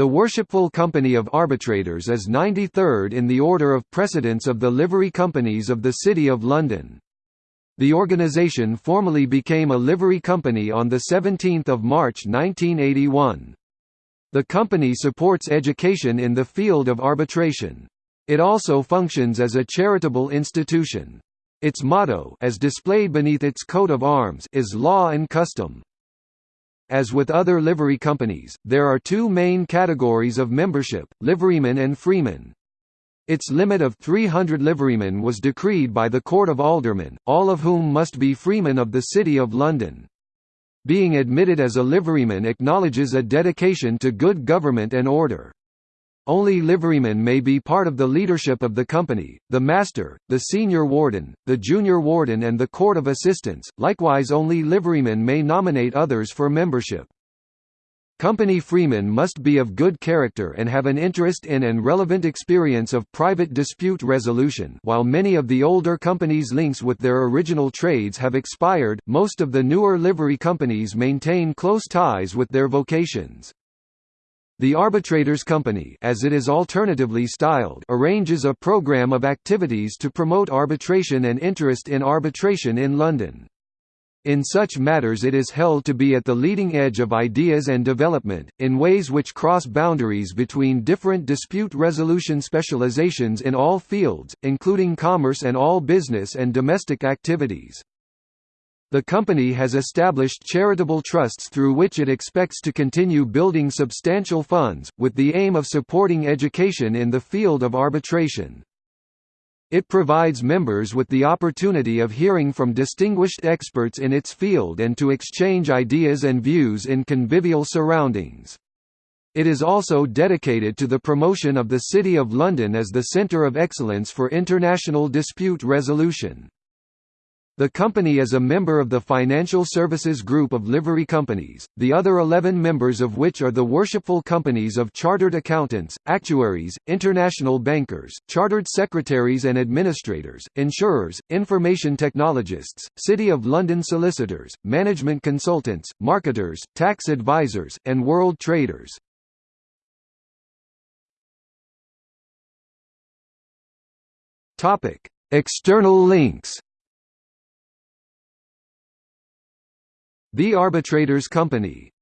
The Worshipful Company of Arbitrators is 93rd in the order of precedence of the livery companies of the City of London. The organisation formally became a livery company on 17 March 1981. The company supports education in the field of arbitration. It also functions as a charitable institution. Its motto as displayed beneath its coat of arms is Law and Custom. As with other livery companies, there are two main categories of membership, liverymen and freemen. Its limit of 300 liverymen was decreed by the Court of Aldermen, all of whom must be freemen of the City of London. Being admitted as a liveryman acknowledges a dedication to good government and order. Only liverymen may be part of the leadership of the company, the master, the senior warden, the junior warden and the court of assistants, likewise only liverymen may nominate others for membership. Company freemen must be of good character and have an interest in and relevant experience of private dispute resolution while many of the older companies' links with their original trades have expired, most of the newer livery companies maintain close ties with their vocations. The Arbitrators Company as it is alternatively styled arranges a program of activities to promote arbitration and interest in arbitration in London. In such matters it is held to be at the leading edge of ideas and development, in ways which cross boundaries between different dispute resolution specializations in all fields, including commerce and all business and domestic activities. The company has established charitable trusts through which it expects to continue building substantial funds, with the aim of supporting education in the field of arbitration. It provides members with the opportunity of hearing from distinguished experts in its field and to exchange ideas and views in convivial surroundings. It is also dedicated to the promotion of the City of London as the centre of excellence for international dispute resolution. The company is a member of the Financial Services Group of livery companies, the other 11 members of which are the worshipful companies of Chartered Accountants, Actuaries, International Bankers, Chartered Secretaries and Administrators, Insurers, Information Technologists, City of London Solicitors, Management Consultants, Marketers, Tax Advisors, and World Traders. External links The Arbitrators Company